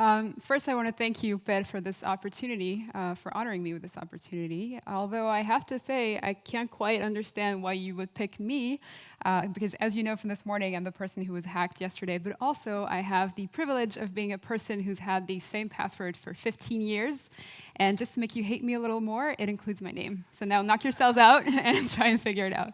Um, first, I want to thank you, Per, for this opportunity, uh, for honoring me with this opportunity. Although I have to say, I can't quite understand why you would pick me, uh, because as you know from this morning, I'm the person who was hacked yesterday, but also I have the privilege of being a person who's had the same password for 15 years. And just to make you hate me a little more, it includes my name. So now knock yourselves out and try and figure it out.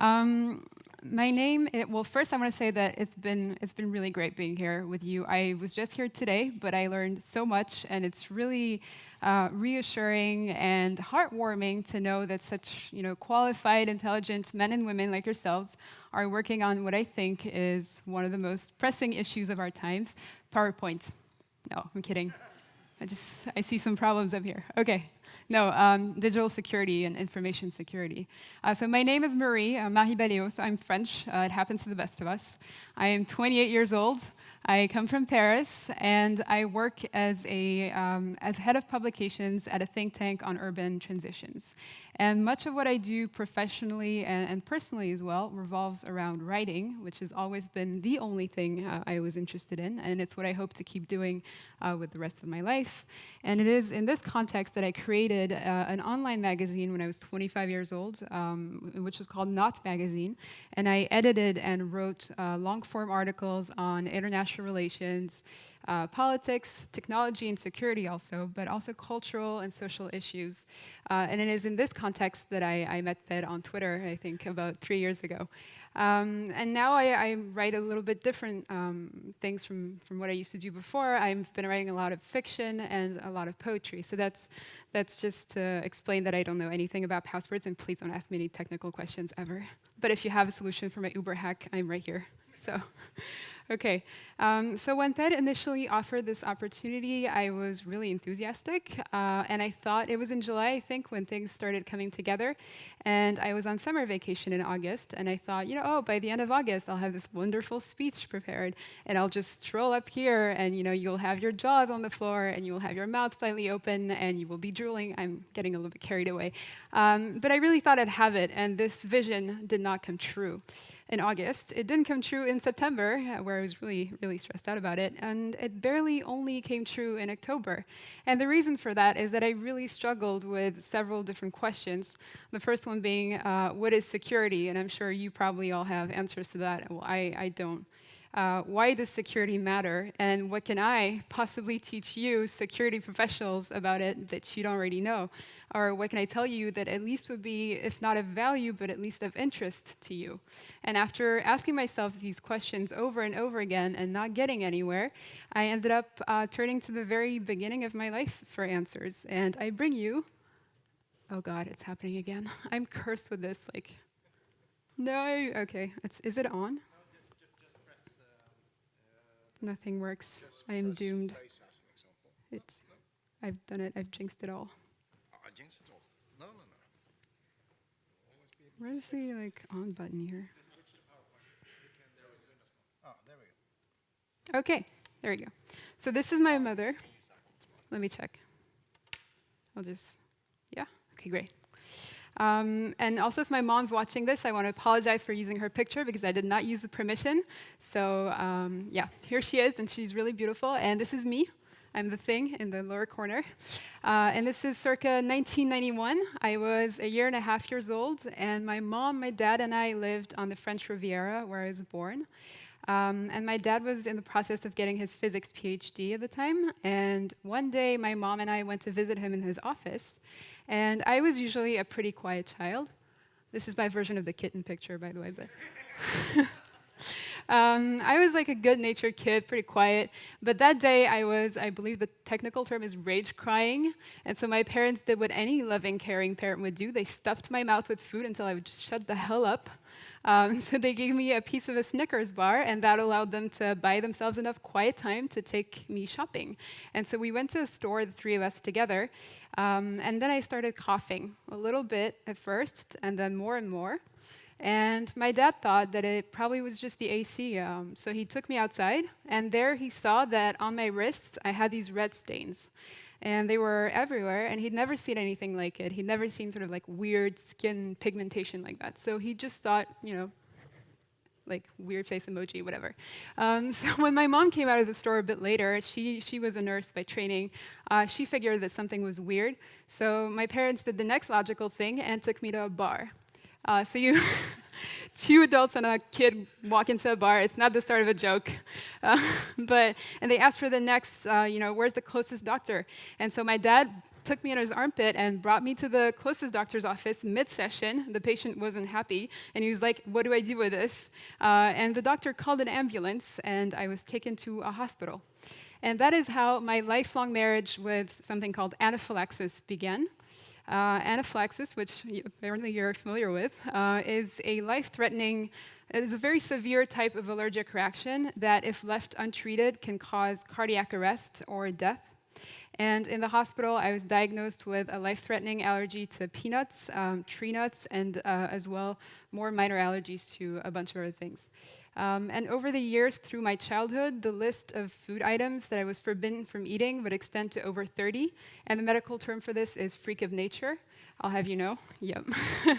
Um, my name, it, well, first I want to say that it's been, it's been really great being here with you. I was just here today, but I learned so much, and it's really uh, reassuring and heartwarming to know that such you know, qualified, intelligent men and women like yourselves are working on what I think is one of the most pressing issues of our times, PowerPoint. No, I'm kidding. I just, I see some problems up here. Okay. No, um, digital security and information security. Uh, so my name is Marie, uh, Marie Baléo, so I'm French. Uh, it happens to the best of us. I am 28 years old. I come from Paris, and I work as, a, um, as head of publications at a think tank on urban transitions. And much of what I do professionally and, and personally as well revolves around writing, which has always been the only thing uh, I was interested in, and it's what I hope to keep doing uh, with the rest of my life. And it is in this context that I created uh, an online magazine when I was 25 years old, um, which was called Not Magazine, and I edited and wrote uh, long-form articles on international relations, uh, politics, technology and security also, but also cultural and social issues. Uh, and it is in this context that I, I met Per on Twitter, I think, about three years ago. Um, and now I, I, write a little bit different um, things from, from what I used to do before. I've been writing a lot of fiction and a lot of poetry. So that's, that's just to explain that I don't know anything about passwords, and please don't ask me any technical questions ever. But if you have a solution for my Uber hack, I'm right here. So. Okay, um, so when Per initially offered this opportunity, I was really enthusiastic, uh, and I thought it was in July, I think, when things started coming together, and I was on summer vacation in August, and I thought, you know, oh, by the end of August, I'll have this wonderful speech prepared, and I'll just stroll up here, and you know, you'll have your jaws on the floor, and you'll have your mouth slightly open, and you will be drooling. I'm getting a little bit carried away, um, but I really thought I'd have it, and this vision did not come true in August. It didn't come true in September, uh, I was really, really stressed out about it. And it barely only came true in October. And the reason for that is that I really struggled with several different questions. The first one being, uh, what is security? And I'm sure you probably all have answers to that. Well, I, I don't. Uh, why does security matter? And what can I possibly teach you, security professionals, about it that you don't already know? Or what can I tell you that at least would be, if not of value, but at least of interest to you? And after asking myself these questions over and over again and not getting anywhere, I ended up uh, turning to the very beginning of my life for answers. And I bring you, oh God, it's happening again. I'm cursed with this, like, no, okay, it's, is it on? Nothing works. I am doomed. It's, I've done it. I've jinxed it all. I jinxed it all. No, no, no. Where's the like on button here? Oh, there we go. Okay, there we go. So this is my mother. Let me check. I'll just, yeah, okay, great. Um, and also, if my mom's watching this, I want to apologize for using her picture because I did not use the permission. So um, yeah, here she is, and she's really beautiful. And this is me. I'm the thing in the lower corner. Uh, and this is circa 1991. I was a year and a half years old, and my mom, my dad, and I lived on the French Riviera, where I was born. Um, and my dad was in the process of getting his physics PhD at the time. And one day, my mom and I went to visit him in his office. And I was usually a pretty quiet child. This is my version of the kitten picture, by the way. But um, I was like a good-natured kid, pretty quiet. But that day, I was, I believe the technical term is rage crying. And so my parents did what any loving, caring parent would do. They stuffed my mouth with food until I would just shut the hell up. Um, so they gave me a piece of a Snickers bar, and that allowed them to buy themselves enough quiet time to take me shopping. And so we went to a store, the three of us together, um, and then I started coughing a little bit at first, and then more and more. And my dad thought that it probably was just the AC, um, so he took me outside, and there he saw that on my wrists I had these red stains and they were everywhere, and he'd never seen anything like it. He'd never seen sort of like weird skin pigmentation like that. So he just thought, you know, like weird face emoji, whatever. Um, so when my mom came out of the store a bit later, she, she was a nurse by training. Uh, she figured that something was weird. So my parents did the next logical thing and took me to a bar. Uh, so you, two adults and a kid walk into a bar. It's not the start of a joke, uh, but and they asked for the next. Uh, you know, where's the closest doctor? And so my dad took me in his armpit and brought me to the closest doctor's office mid-session. The patient wasn't happy, and he was like, "What do I do with this?" Uh, and the doctor called an ambulance, and I was taken to a hospital. And that is how my lifelong marriage with something called anaphylaxis began. Uh, anaphylaxis, which apparently you're familiar with, uh, is a life-threatening, it is a very severe type of allergic reaction that, if left untreated, can cause cardiac arrest or death. And in the hospital, I was diagnosed with a life-threatening allergy to peanuts, um, tree nuts, and uh, as well more minor allergies to a bunch of other things. Um, and over the years, through my childhood, the list of food items that I was forbidden from eating would extend to over 30. And the medical term for this is freak of nature. I'll have you know. Yep.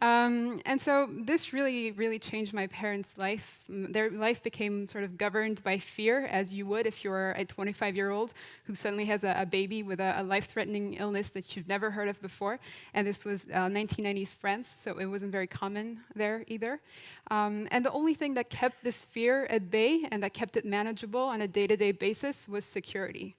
Um, and so this really, really changed my parents' life. Their life became sort of governed by fear, as you would if you're a 25-year-old who suddenly has a, a baby with a, a life-threatening illness that you've never heard of before. And this was uh, 1990s France, so it wasn't very common there either. Um, and the only thing that kept this fear at bay and that kept it manageable on a day-to-day -day basis was security.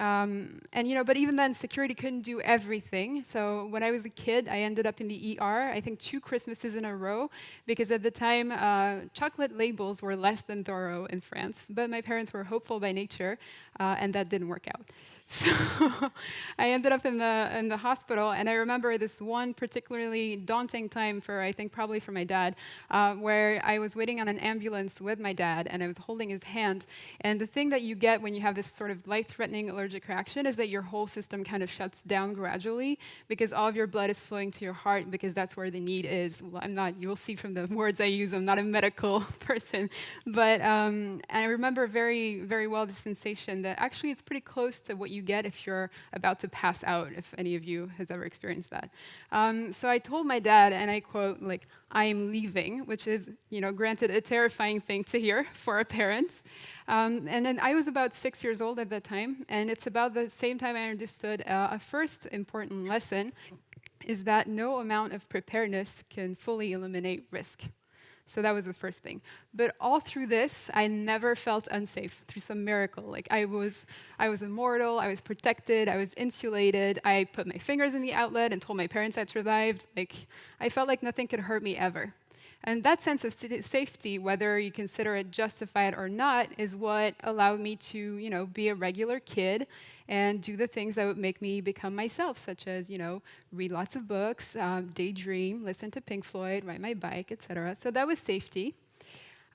Um, and you know, but even then, security couldn't do everything. So when I was a kid, I ended up in the ER. I think two Christmases in a row, because at the time, uh, chocolate labels were less than thorough in France. But my parents were hopeful by nature, uh, and that didn't work out. So I ended up in the, in the hospital, and I remember this one particularly daunting time for, I think, probably for my dad, uh, where I was waiting on an ambulance with my dad, and I was holding his hand. And the thing that you get when you have this sort of life-threatening allergic reaction is that your whole system kind of shuts down gradually because all of your blood is flowing to your heart because that's where the need is. Well, I'm not, you'll see from the words I use, I'm not a medical person. But um, I remember very, very well the sensation that actually it's pretty close to what you you get if you're about to pass out, if any of you has ever experienced that. Um, so I told my dad, and I quote, like, I am leaving, which is, you know, granted a terrifying thing to hear for a parent. Um, and then I was about six years old at that time, and it's about the same time I understood uh, a first important lesson is that no amount of preparedness can fully eliminate risk. So that was the first thing. But all through this, I never felt unsafe through some miracle. Like I was, I was immortal, I was protected, I was insulated. I put my fingers in the outlet and told my parents I'd survived. Like I felt like nothing could hurt me ever. And that sense of safety, whether you consider it justified or not, is what allowed me to, you know, be a regular kid and do the things that would make me become myself, such as, you know, read lots of books, um, daydream, listen to Pink Floyd, ride my bike, etc. So that was safety.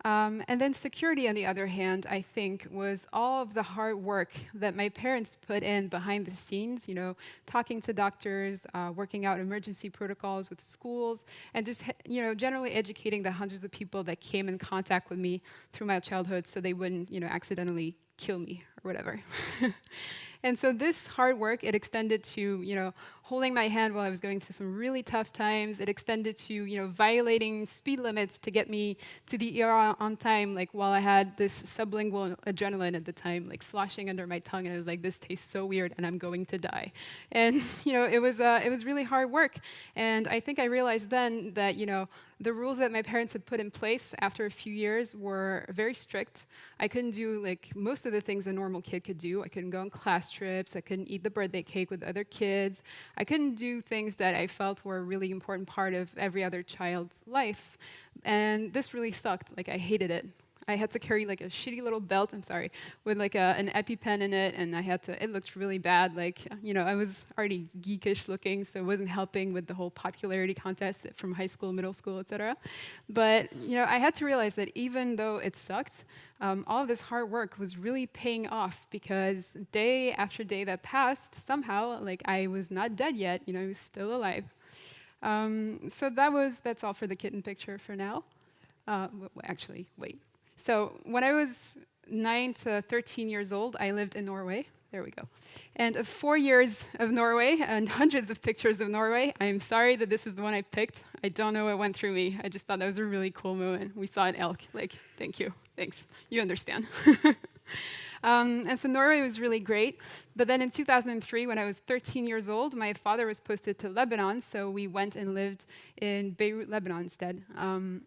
Um, and then security, on the other hand, I think, was all of the hard work that my parents put in behind the scenes, you know, talking to doctors, uh, working out emergency protocols with schools, and just, you know, generally educating the hundreds of people that came in contact with me through my childhood so they wouldn't, you know, accidentally kill me or whatever. And so this hard work, it extended to, you know, holding my hand while I was going through some really tough times. It extended to, you know, violating speed limits to get me to the ER on time, like while I had this sublingual adrenaline at the time, like sloshing under my tongue, and I was like, this tastes so weird, and I'm going to die. And, you know, it was, uh, it was really hard work. And I think I realized then that, you know, the rules that my parents had put in place after a few years were very strict. I couldn't do like most of the things a normal kid could do. I couldn't go on class trips. I couldn't eat the birthday cake with other kids. I couldn't do things that I felt were a really important part of every other child's life. And this really sucked. Like I hated it. I had to carry like a shitty little belt, I'm sorry, with like a, an EpiPen in it, and I had to, it looked really bad. Like, you know, I was already geekish looking, so it wasn't helping with the whole popularity contest from high school, middle school, etc. But, you know, I had to realize that even though it sucked, um, all this hard work was really paying off because day after day that passed, somehow, like, I was not dead yet, you know, I was still alive. Um, so that was, that's all for the kitten picture for now. Uh, actually, wait. So when I was 9 to 13 years old, I lived in Norway. there we go. And of four years of Norway and hundreds of pictures of Norway, I am sorry that this is the one I picked. I don't know what went through me. I just thought that was a really cool moment. We saw an elk. Like, thank you. Thanks. You understand. um, and so Norway was really great. But then in 2003, when I was 13 years old, my father was posted to Lebanon. So we went and lived in Beirut, Lebanon instead. Um,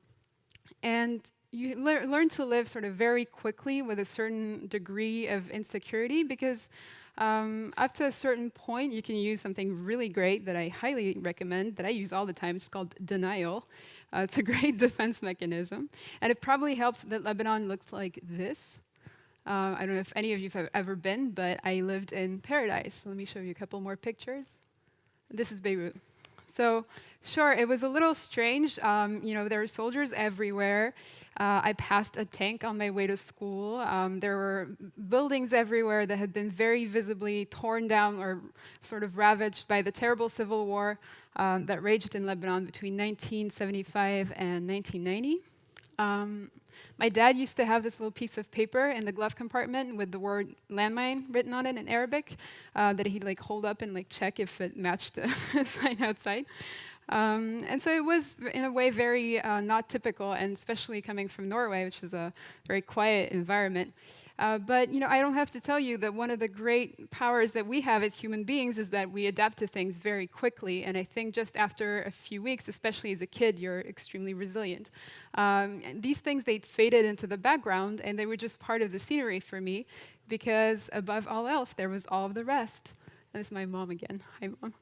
and you le learn to live sort of very quickly with a certain degree of insecurity because um, up to a certain point, you can use something really great that I highly recommend, that I use all the time. It's called denial. Uh, it's a great defense mechanism. And it probably helps that Lebanon looked like this. Uh, I don't know if any of you have ever been, but I lived in paradise. Let me show you a couple more pictures. This is Beirut. So sure, it was a little strange. Um, you know, there were soldiers everywhere. Uh, I passed a tank on my way to school. Um, there were buildings everywhere that had been very visibly torn down or sort of ravaged by the terrible civil war um, that raged in Lebanon between 1975 and 1990. My dad used to have this little piece of paper in the glove compartment with the word landmine written on it in Arabic uh, that he'd like hold up and like check if it matched the sign outside. Um, and so it was, in a way, very uh, not typical, and especially coming from Norway, which is a very quiet environment. Uh, but you know, I don't have to tell you that one of the great powers that we have as human beings is that we adapt to things very quickly. And I think just after a few weeks, especially as a kid, you're extremely resilient. Um, these things, they faded into the background, and they were just part of the scenery for me, because above all else, there was all of the rest. And it's my mom again. Hi, mom.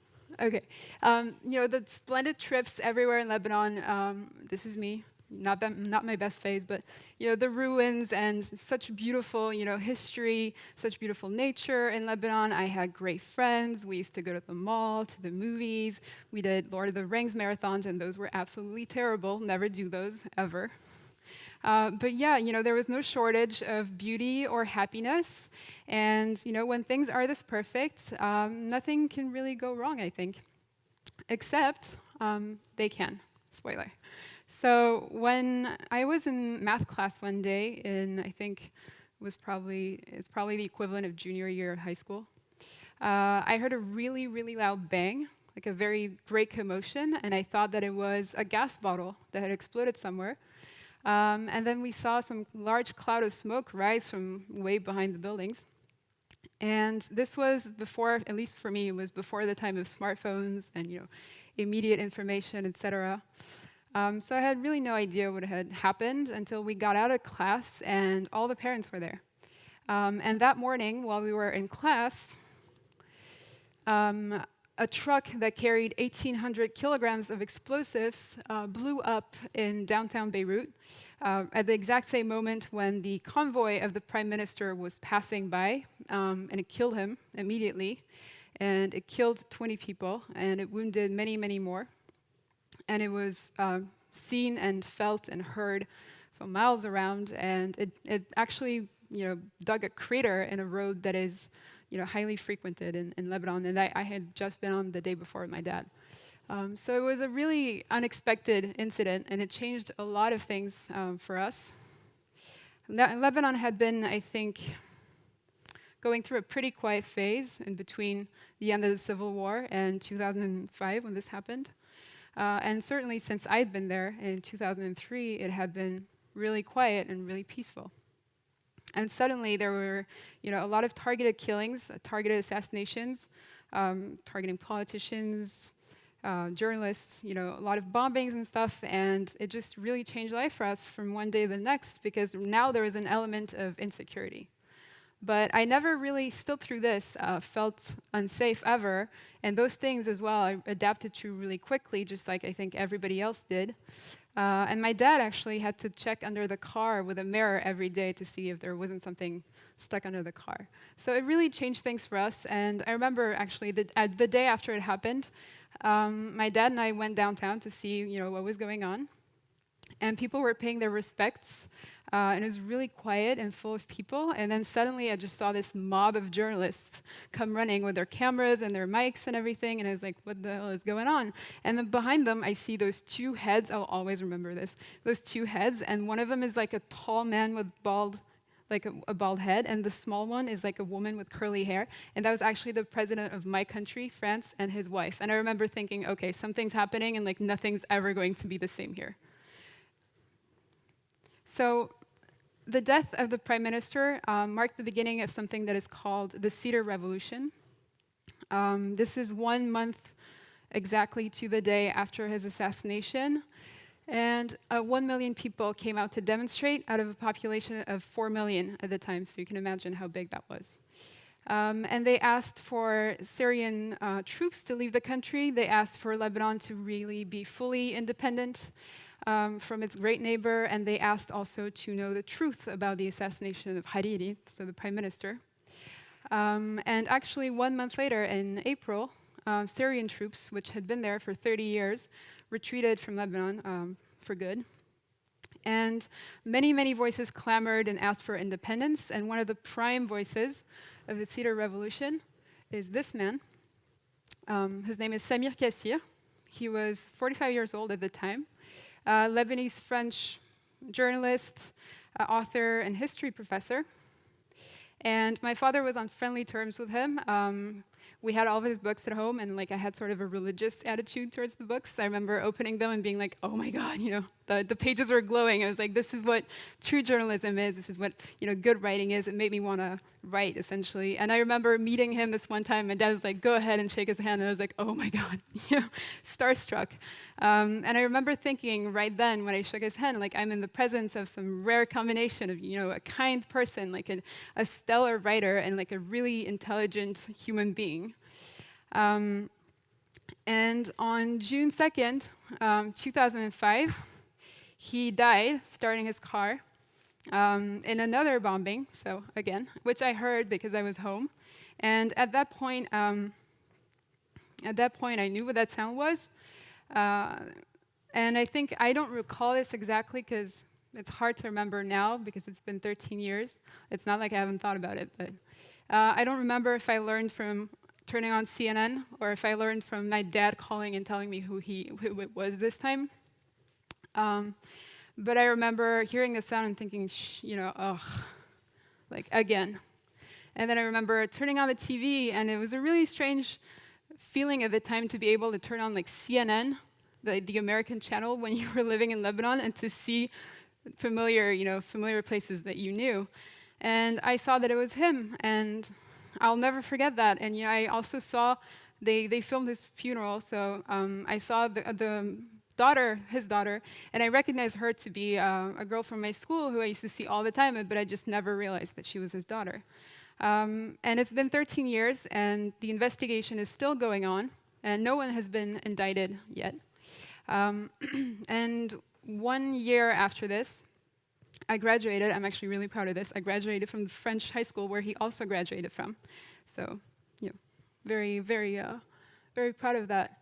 Okay. Um, you know, the splendid trips everywhere in Lebanon. Um, this is me not, that, not my best phase, but you know, the ruins and such beautiful you know, history, such beautiful nature in Lebanon. I had great friends. We used to go to the mall, to the movies. We did Lord of the Rings marathons, and those were absolutely terrible. Never do those, ever. Uh, but yeah, you know, there was no shortage of beauty or happiness. And you know, when things are this perfect, um, nothing can really go wrong, I think. Except um, they can. Spoiler. So when I was in math class one day, in I think was probably it's probably the equivalent of junior year of high school, uh, I heard a really really loud bang, like a very great commotion, and I thought that it was a gas bottle that had exploded somewhere. Um, and then we saw some large cloud of smoke rise from way behind the buildings. And this was before, at least for me, it was before the time of smartphones and you know, immediate information, et cetera. Um, so I had really no idea what had happened until we got out of class and all the parents were there. Um, and that morning, while we were in class, um, a truck that carried 1,800 kilograms of explosives uh, blew up in downtown Beirut uh, at the exact same moment when the convoy of the prime minister was passing by, um, and it killed him immediately. And it killed 20 people, and it wounded many, many more and it was uh, seen and felt and heard for miles around, and it, it actually you know, dug a crater in a road that is you know, highly frequented in, in Lebanon, and I, I had just been on the day before with my dad. Um, so it was a really unexpected incident, and it changed a lot of things um, for us. Le Lebanon had been, I think, going through a pretty quiet phase in between the end of the Civil War and 2005 when this happened. Uh, and certainly since I'd been there in 2003, it had been really quiet and really peaceful. And suddenly there were you know, a lot of targeted killings, uh, targeted assassinations, um, targeting politicians, uh, journalists, you know, a lot of bombings and stuff, and it just really changed life for us from one day to the next because now there was an element of insecurity. But I never really, still through this, uh, felt unsafe ever. And those things as well, I adapted to really quickly, just like I think everybody else did. Uh, and my dad actually had to check under the car with a mirror every day to see if there wasn't something stuck under the car. So it really changed things for us. And I remember actually the, uh, the day after it happened, um, my dad and I went downtown to see you know, what was going on. And people were paying their respects uh, and it was really quiet and full of people. And then suddenly I just saw this mob of journalists come running with their cameras and their mics and everything. And I was like, what the hell is going on? And then behind them, I see those two heads. I'll always remember this. Those two heads. And one of them is like a tall man with bald like a, a, bald head, and the small one is like a woman with curly hair. And that was actually the president of my country, France, and his wife. And I remember thinking, okay, something's happening, and like nothing's ever going to be the same here. So the death of the prime minister um, marked the beginning of something that is called the Cedar Revolution. Um, this is one month exactly to the day after his assassination. And uh, 1 million people came out to demonstrate out of a population of 4 million at the time, so you can imagine how big that was. Um, and they asked for Syrian uh, troops to leave the country. They asked for Lebanon to really be fully independent um, from its great neighbor, and they asked also to know the truth about the assassination of Hariri, so the prime minister. Um, and actually, one month later, in April, uh, Syrian troops, which had been there for 30 years, retreated from Lebanon um, for good. And many, many voices clamored and asked for independence. And one of the prime voices of the Cedar Revolution is this man. Um, his name is Samir Kassir. He was 45 years old at the time, uh, Lebanese French journalist, uh, author, and history professor. And my father was on friendly terms with him. Um, we had all of his books at home, and like I had sort of a religious attitude towards the books. I remember opening them and being like, "Oh my God!" You know, the the pages were glowing. I was like, "This is what true journalism is. This is what you know good writing is." It made me want to write essentially. And I remember meeting him this one time. My dad was like, "Go ahead and shake his hand," and I was like, "Oh my God!" you know, starstruck. Um, and I remember thinking right then when I shook his hand, like I'm in the presence of some rare combination of you know a kind person, like a, a stellar writer, and like a really intelligent human being. Um, and on June 2nd, um, 2005, he died starting his car um, in another bombing, so again, which I heard because I was home. And at that point, um, at that point, I knew what that sound was. Uh, and I think I don't recall this exactly because it's hard to remember now because it's been 13 years. It's not like I haven't thought about it, but uh, I don't remember if I learned from turning on CNN or if I learned from my dad calling and telling me who he who it was this time. Um, but I remember hearing the sound and thinking, you know, ugh, like again. And then I remember turning on the TV, and it was a really strange feeling at the time to be able to turn on like CNN, the, the American channel, when you were living in Lebanon, and to see familiar, you know, familiar places that you knew. And I saw that it was him, and I'll never forget that. And I also saw they they filmed his funeral, so um, I saw the, the daughter, his daughter, and I recognized her to be uh, a girl from my school who I used to see all the time, but I just never realized that she was his daughter. Um, and it's been 13 years, and the investigation is still going on, and no one has been indicted yet. Um, and one year after this, I graduated. I'm actually really proud of this. I graduated from the French high school where he also graduated from. So, you know, very, very, uh, very proud of that.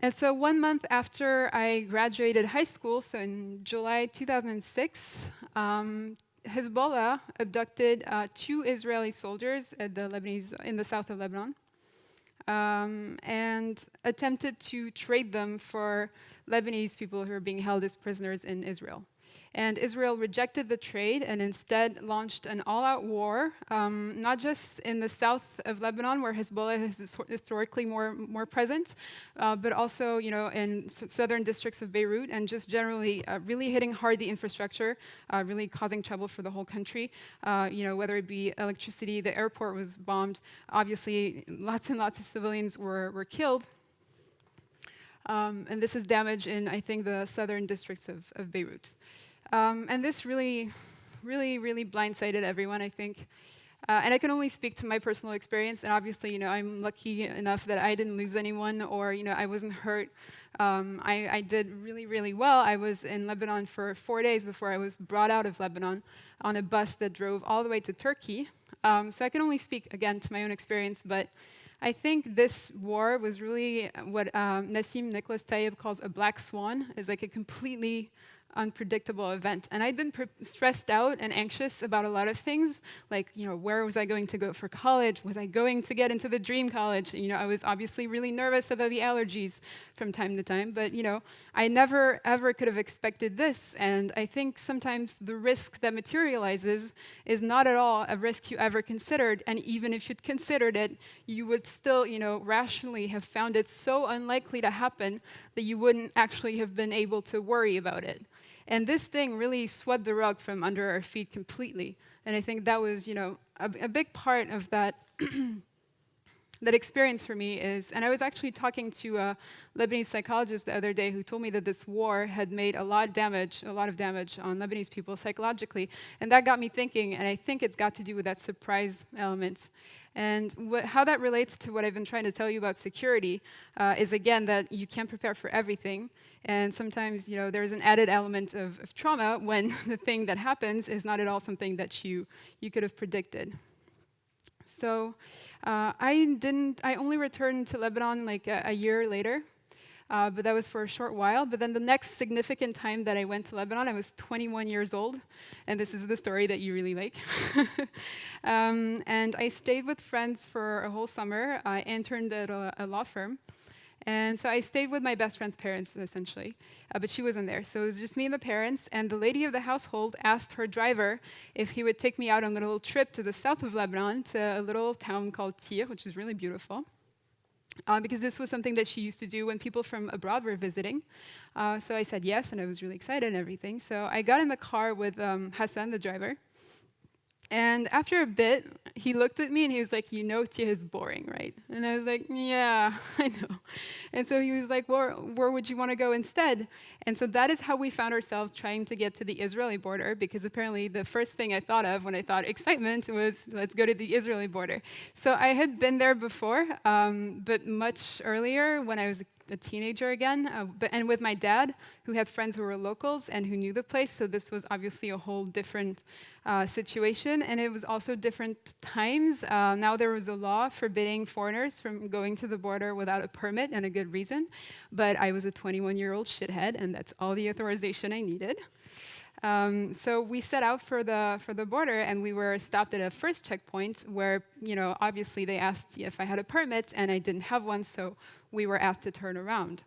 And so one month after I graduated high school, so in July 2006, um, Hezbollah abducted uh, two Israeli soldiers at the Lebanese, in the south of Lebanon um, and attempted to trade them for Lebanese people who are being held as prisoners in Israel. And Israel rejected the trade and instead launched an all-out war, um, not just in the south of Lebanon, where Hezbollah is historically more, more present, uh, but also you know, in southern districts of Beirut, and just generally uh, really hitting hard the infrastructure, uh, really causing trouble for the whole country. Uh, you know, whether it be electricity, the airport was bombed. Obviously, lots and lots of civilians were, were killed. Um, and this is damage in, I think, the southern districts of, of Beirut. Um, and this really, really, really blindsided everyone, I think. Uh, and I can only speak to my personal experience, and obviously, you know, I'm lucky enough that I didn't lose anyone, or you know, I wasn't hurt. Um, I, I, did really, really well. I was in Lebanon for four days before I was brought out of Lebanon on a bus that drove all the way to Turkey. Um, so I can only speak again to my own experience, but I think this war was really what um, Nassim Nicholas Taleb calls a black swan, is like a completely unpredictable event. And I'd been stressed out and anxious about a lot of things, like, you know, where was I going to go for college? Was I going to get into the dream college? You know, I was obviously really nervous about the allergies from time to time, but, you know, I never, ever could have expected this. And I think sometimes the risk that materializes is not at all a risk you ever considered. And even if you'd considered it, you would still, you know, rationally have found it so unlikely to happen that you wouldn't actually have been able to worry about it. And this thing really swept the rug from under our feet completely. And I think that was, you know, a, a big part of that that experience for me is, and I was actually talking to a Lebanese psychologist the other day who told me that this war had made a lot of damage, a lot of damage on Lebanese people psychologically, and that got me thinking, and I think it's got to do with that surprise element. And how that relates to what I've been trying to tell you about security uh, is again that you can't prepare for everything, and sometimes you know there's an added element of, of trauma when the thing that happens is not at all something that you you could have predicted. So uh, I didn't. I only returned to Lebanon like a, a year later, uh, but that was for a short while. But then the next significant time that I went to Lebanon, I was 21 years old, and this is the story that you really like. um, and I stayed with friends for a whole summer. I interned at a, a law firm. And so I stayed with my best friend's parents, essentially, uh, but she wasn't there. So it was just me and the parents, and the lady of the household asked her driver if he would take me out on a little trip to the south of Lebanon, to a little town called Tyre, which is really beautiful. Uh, because this was something that she used to do when people from abroad were visiting. Uh, so I said yes, and I was really excited and everything. So I got in the car with um, Hassan, the driver, and after a bit, he looked at me and he was like, You know, Tyre is boring, right? And I was like, Yeah, I know. And so he was like, Where, where would you want to go instead? And so that is how we found ourselves trying to get to the Israeli border, because apparently the first thing I thought of when I thought excitement was, Let's go to the Israeli border. So I had been there before, um, but much earlier when I was a teenager again, uh, but, and with my dad, who had friends who were locals and who knew the place. So this was obviously a whole different uh, situation, and it was also different times. Uh, now there was a law forbidding foreigners from going to the border without a permit and a good reason, but I was a 21-year-old shithead, and that's all the authorization I needed. Um, so we set out for the for the border, and we were stopped at a first checkpoint where, you know, obviously they asked if I had a permit, and I didn't have one, so we were asked to turn around.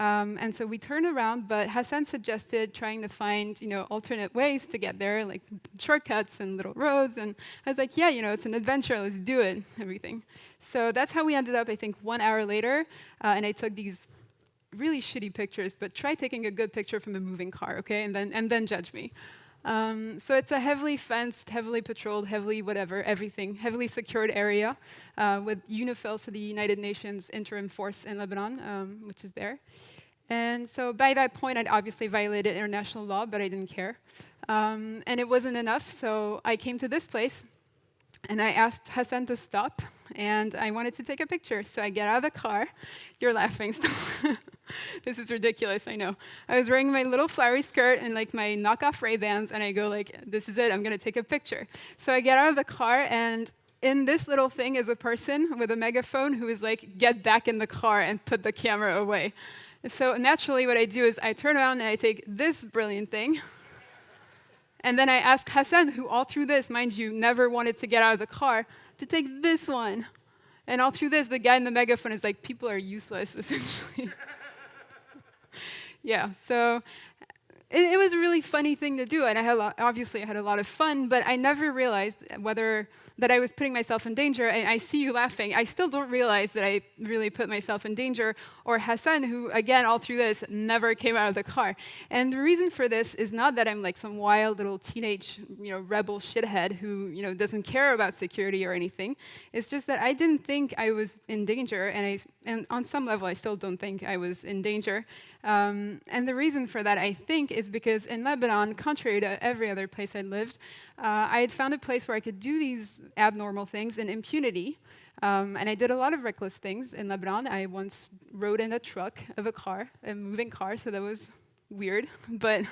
Um, and so we turned around, but Hassan suggested trying to find, you know, alternate ways to get there, like shortcuts and little roads. And I was like, yeah, you know, it's an adventure, let's do it, everything. So that's how we ended up, I think, one hour later. Uh, and I took these really shitty pictures, but try taking a good picture from a moving car, okay? And then, and then judge me. Um, so it's a heavily fenced, heavily patrolled, heavily whatever, everything, heavily secured area uh, with UNIFIL, so the United Nations Interim Force in Lebanon, um, which is there. And so by that point, I'd obviously violated international law, but I didn't care. Um, and it wasn't enough, so I came to this place, and I asked Hassan to stop, and I wanted to take a picture. So I get out of the car. You're laughing. this is ridiculous, I know. I was wearing my little flowery skirt and like my knockoff Ray-Bans, and I go like, this is it, I'm gonna take a picture. So I get out of the car, and in this little thing is a person with a megaphone who is like, get back in the car and put the camera away. So naturally what I do is I turn around and I take this brilliant thing, and then I ask Hassan, who all through this, mind you, never wanted to get out of the car, to take this one. And all through this, the guy in the megaphone is like, people are useless, essentially. Yeah, so it, it, was a really funny thing to do, and I had lot, obviously I had a lot of fun, but I never realized whether that I was putting myself in danger, and I see you laughing. I still don't realize that I really put myself in danger, or Hassan, who, again, all through this, never came out of the car. And the reason for this is not that I'm like some wild little teenage, you know, rebel shithead who, you know, doesn't care about security or anything. It's just that I didn't think I was in danger, and, I, and on some level, I still don't think I was in danger. Um, and the reason for that, I think, is because in Lebanon, contrary to every other place I'd lived, uh, I had found a place where I could do these abnormal things in impunity. Um, and I did a lot of reckless things in Lebanon. I once rode in a truck of a car, a moving car, so that was weird. But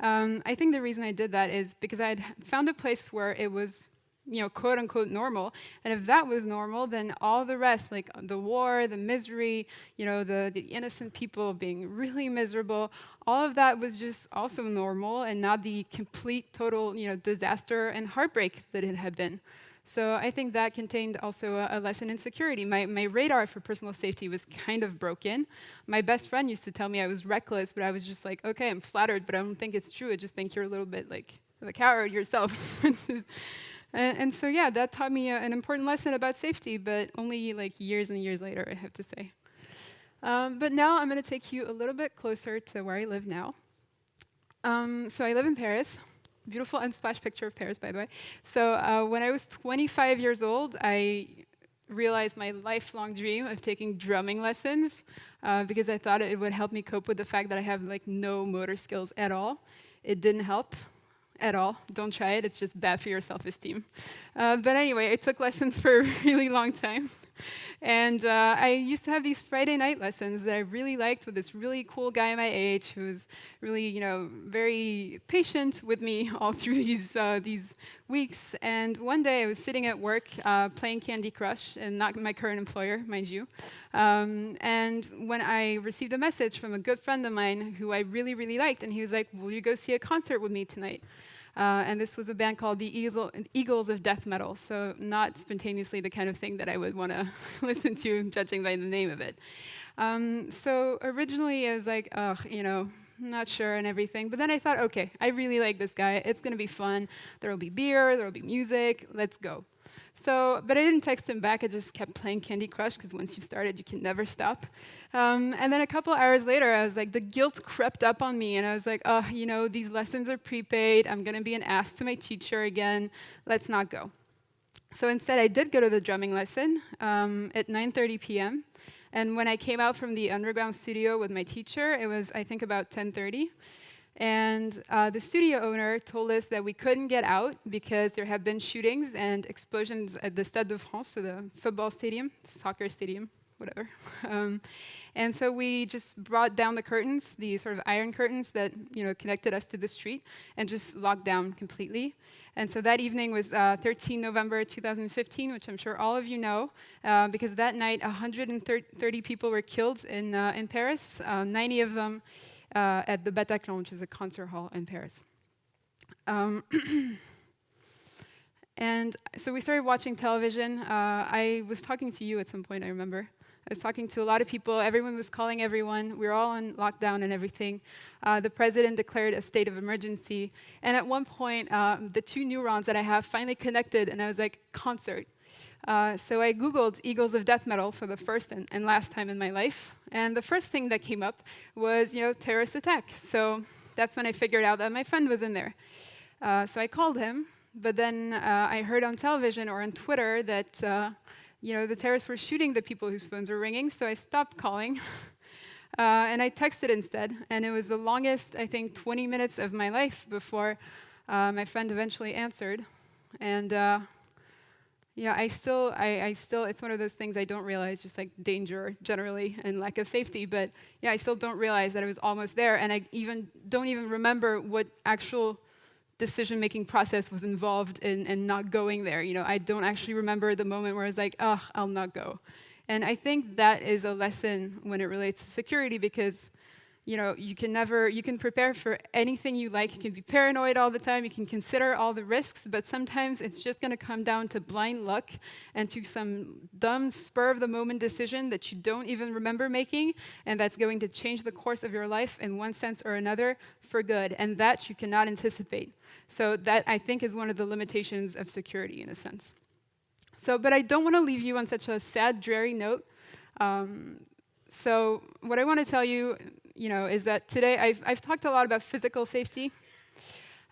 um, I think the reason I did that is because I had found a place where it was you know, quote unquote normal. And if that was normal, then all the rest, like the war, the misery, you know, the, the innocent people being really miserable, all of that was just also normal and not the complete, total, you know, disaster and heartbreak that it had been. So I think that contained also a, a, lesson in security. My, my radar for personal safety was kind of broken. My best friend used to tell me I was reckless, but I was just like, okay, I'm flattered, but I don't think it's true. I just think you're a little bit like a coward yourself. And, and, so, yeah, that taught me a, an important lesson about safety, but only like years and years later, I have to say. Um, but now I'm going to take you a little bit closer to where I live now. Um, so I live in Paris. Beautiful unsplash picture of Paris, by the way. So uh, when I was 25 years old, I realized my lifelong dream of taking drumming lessons uh, because I thought it would help me cope with the fact that I have like no motor skills at all. It didn't help at all. Don't try it, it's just bad for your self-esteem. Uh, but anyway, I took lessons for a really long time. And uh, I used to have these Friday night lessons that I really liked with this really cool guy my age who was really, you know, very patient with me all through these, uh, these weeks. And one day I was sitting at work uh, playing Candy Crush, and not my current employer, mind you. Um, and when I received a message from a good friend of mine who I really, really liked, and he was like, will you go see a concert with me tonight? Uh, and this was a band called the Eagles of Death Metal, so not spontaneously the kind of thing that I would want to listen to, judging by the name of it. Um, so originally I was like, ugh, you know, not sure and everything. But then I thought, okay, I really like this guy. It's going to be fun. There will be beer, there will be music. Let's go. So, but I didn't text him back. I just kept playing Candy Crush because once you've started, you can never stop. Um, and then a couple hours later, I was like, the guilt crept up on me, and I was like, oh, you know, these lessons are prepaid. I'm going to be an ass to my teacher again. Let's not go. So instead, I did go to the drumming lesson um, at 9:30 p.m. And when I came out from the underground studio with my teacher, it was, I think, about 10:30. And uh, the studio owner told us that we couldn't get out because there had been shootings and explosions at the Stade de France, so the football stadium, soccer stadium, whatever. Um, and so we just brought down the curtains, the sort of iron curtains that you know connected us to the street, and just locked down completely. And so that evening was uh, 13 November 2015, which I'm sure all of you know, uh, because that night 130 people were killed in, uh, in Paris, uh, 90 of them at the Bataclan, which is a concert hall in Paris. Um, and so we started watching television. Uh, I was talking to you at some point, I remember. I was talking to a lot of people. Everyone was calling everyone. We were all on lockdown and everything. Uh, the president declared a state of emergency. And at one point, uh, the two neurons that I have finally connected, and I was like, concert. Uh, so I Googled Eagles of Death Metal for the first and, and, last time in my life. And the first thing that came up was, you know, terrorist attack. So that's when I figured out that my friend was in there. Uh, so I called him, but then uh, I heard on television or on Twitter that, uh, you know, the terrorists were shooting the people whose phones were ringing, so I stopped calling. Uh, and I texted instead, and it was the longest, I think, 20 minutes of my life before uh, my friend eventually answered. And yeah, I still, I, I, still, it's one of those things I don't realize, just like danger generally and lack of safety. But yeah, I still don't realize that I was almost there, and I even don't even remember what actual decision-making process was involved in, in not going there. You know, I don't actually remember the moment where I was like, oh, I'll not go. And I think that is a lesson when it relates to security because you know, you can never, you can prepare for anything you like. You can be paranoid all the time. You can consider all the risks, but sometimes it's just going to come down to blind luck and to some dumb spur of the moment decision that you don't even remember making, and that's going to change the course of your life in one sense or another for good, and that you cannot anticipate. So that I think is one of the limitations of security in a sense. So, but I don't want to leave you on such a sad, dreary note. Um, so what I want to tell you you know, is that today I've, I've talked a lot about physical safety,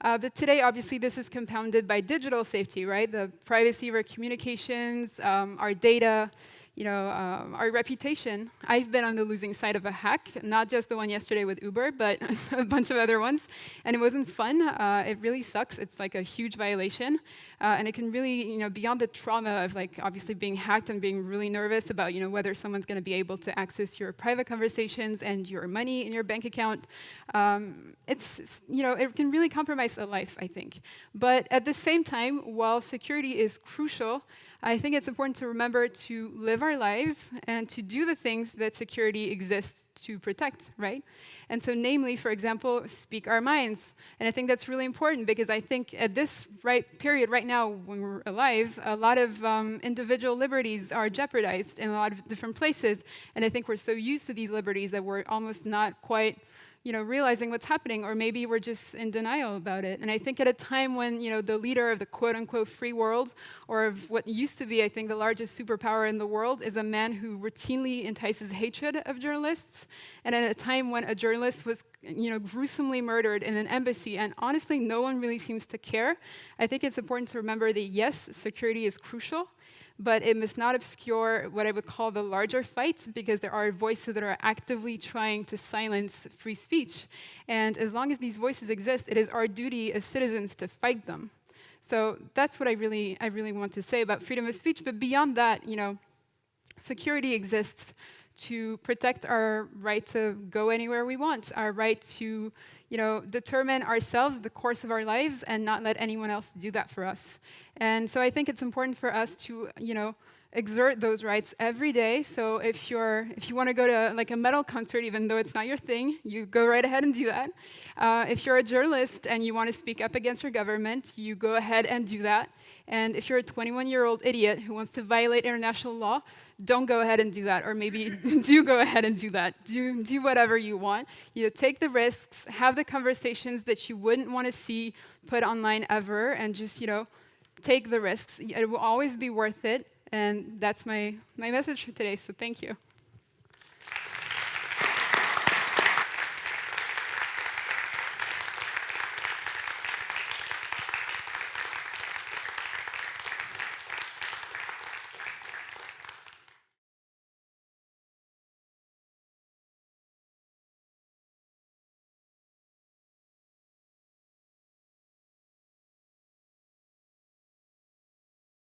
uh, but today, obviously, this is compounded by digital safety, right? The privacy of our communications, um, our data, you know, um, our reputation. I've been on the losing side of a hack, not just the one yesterday with Uber, but a bunch of other ones. And it wasn't fun. Uh, it really sucks. It's like a huge violation. Uh, and it can really, you know, beyond the trauma of like obviously being hacked and being really nervous about, you know, whether someone's going to be able to access your private conversations and your money in your bank account, um, it's, you know, it can really compromise a life, I think. But at the same time, while security is crucial, I think it's important to remember to live our lives and to do the things that security exists to protect, right? And so namely, for example, speak our minds. And I think that's really important because I think at this right period right now when we're alive, a lot of um, individual liberties are jeopardized in a lot of different places. And I think we're so used to these liberties that we're almost not quite you know, realizing what's happening, or maybe we're just in denial about it. And I think at a time when, you know, the leader of the quote-unquote free world, or of what used to be, I think, the largest superpower in the world, is a man who routinely entices hatred of journalists, and at a time when a journalist was you know, gruesomely murdered in an embassy, and honestly, no one really seems to care. I think it's important to remember that yes, security is crucial, but it must not obscure what I would call the larger fights because there are voices that are actively trying to silence free speech. And as long as these voices exist, it is our duty as citizens to fight them. So that's what I really, I really want to say about freedom of speech. But beyond that, you know, security exists to protect our right to go anywhere we want, our right to you know, determine ourselves the course of our lives and not let anyone else do that for us. And so I think it's important for us to you know, exert those rights every day. So if you're if you want to go to like a metal concert, even though it's not your thing, you go right ahead and do that. Uh, if you're a journalist and you want to speak up against your government, you go ahead and do that. And if you're a 21-year-old idiot who wants to violate international law, don't go ahead and do that, or maybe do go ahead and do that. Do, do whatever you want. You know, take the risks, have the conversations that you wouldn't want to see put online ever, and just, you know, take the risks. It will always be worth it, and that's my, my message for today, so thank you.